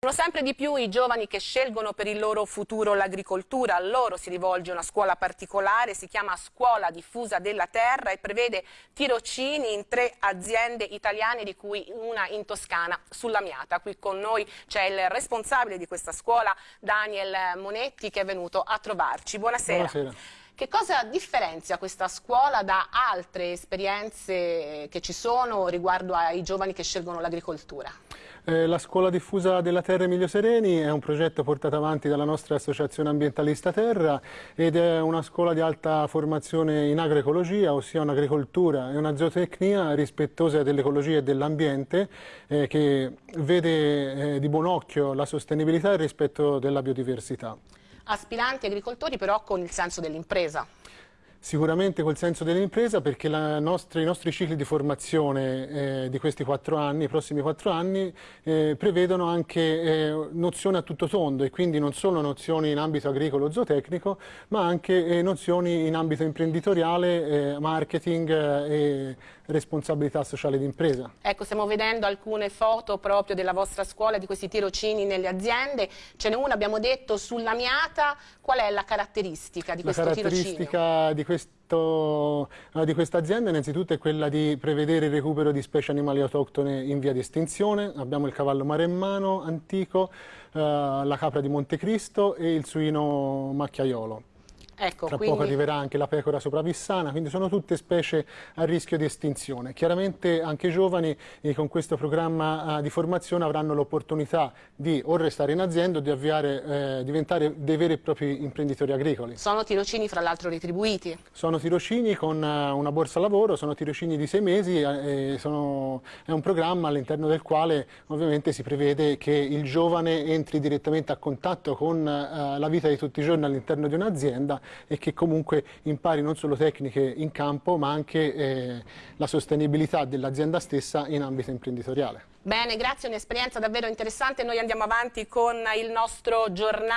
Sono sempre di più i giovani che scelgono per il loro futuro l'agricoltura, a loro si rivolge una scuola particolare, si chiama Scuola Diffusa della Terra e prevede tirocini in tre aziende italiane di cui una in Toscana, sulla Miata. Qui con noi c'è il responsabile di questa scuola, Daniel Monetti, che è venuto a trovarci. Buonasera. Buonasera. Che cosa differenzia questa scuola da altre esperienze che ci sono riguardo ai giovani che scelgono l'agricoltura? Eh, la Scuola Diffusa della Terra Emilio Sereni è un progetto portato avanti dalla nostra associazione ambientalista Terra ed è una scuola di alta formazione in agroecologia, ossia un'agricoltura e una zootecnia rispettosa dell'ecologia e dell'ambiente eh, che vede eh, di buon occhio la sostenibilità e il rispetto della biodiversità. Aspiranti agricoltori però con il senso dell'impresa. Sicuramente col senso dell'impresa perché nostra, i nostri cicli di formazione eh, di questi quattro anni, i prossimi quattro anni, eh, prevedono anche eh, nozioni a tutto tondo e quindi non solo nozioni in ambito agricolo zootecnico ma anche eh, nozioni in ambito imprenditoriale, eh, marketing eh, e responsabilità sociale d'impresa. Ecco, stiamo vedendo alcune foto proprio della vostra scuola, di questi tirocini nelle aziende, ce n'è una, abbiamo detto, sulla Miata, qual è la caratteristica di questo? La caratteristica di questo eh, di questa azienda innanzitutto è quella di prevedere il recupero di specie animali autoctone in via di estinzione. Abbiamo il cavallo maremmano antico, eh, la capra di Montecristo e il suino macchiaiolo. Ecco, Tra quindi... poco arriverà anche la pecora sopravissana, quindi sono tutte specie a rischio di estinzione. Chiaramente anche i giovani eh, con questo programma eh, di formazione avranno l'opportunità di o restare in azienda o di avviare, eh, diventare dei veri e propri imprenditori agricoli. Sono tirocini fra l'altro retribuiti? Sono tirocini con uh, una borsa lavoro, sono tirocini di sei mesi eh, sono, è un programma all'interno del quale ovviamente si prevede che il giovane entri direttamente a contatto con uh, la vita di tutti i giorni all'interno di un'azienda e che comunque impari non solo tecniche in campo ma anche eh, la sostenibilità dell'azienda stessa in ambito imprenditoriale. Bene, grazie, un'esperienza davvero interessante. Noi andiamo avanti con il nostro giornale.